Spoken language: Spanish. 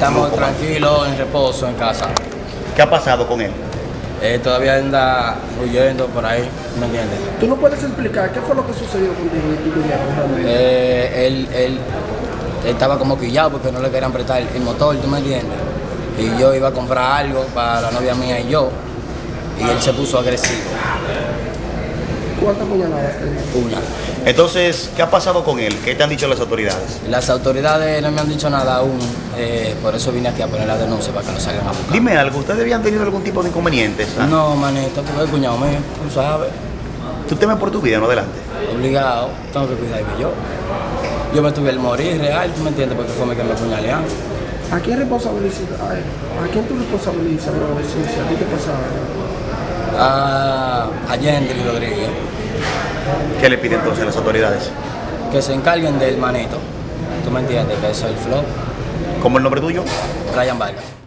Estamos tranquilos, en reposo, en casa. ¿Qué ha pasado con él? Eh, todavía anda huyendo por ahí, ¿me entiendes? ¿Tú no puedes explicar qué fue lo que sucedió contigo y tu? Eh, él, él estaba como quillado porque no le querían prestar el motor, ¿tú me entiendes? Y yo iba a comprar algo para la novia mía y yo, y él se puso agresivo. ¿Cuántas puñaladas tenía? Una. Entonces, ¿qué ha pasado con él? ¿Qué te han dicho las autoridades? Las autoridades no me han dicho nada aún, eh, por eso vine aquí a poner la denuncia para que lo salgan a buscar. Dime algo, ¿ustedes habían tenido algún tipo de inconvenientes? ah? No, manito, porque el cuñado mío, tú sabes, ¿Tú temes por tu vida, no adelante? obligado, tengo que cuidarme yo. Yo me tuve el morir real, ¿tú me entiendes? Porque fue mi que me puñalearon. ¿A quién responsabilizas? A, ¿A quién tú responsabilizas, bro? Si, si a ti te pasaba. A, a Yendri Rodríguez, ¿Qué le piden entonces a las autoridades? que se encarguen del manito. ¿Tú me entiendes? Que eso es el flow. ¿Cómo el nombre tuyo? Ryan Vargas.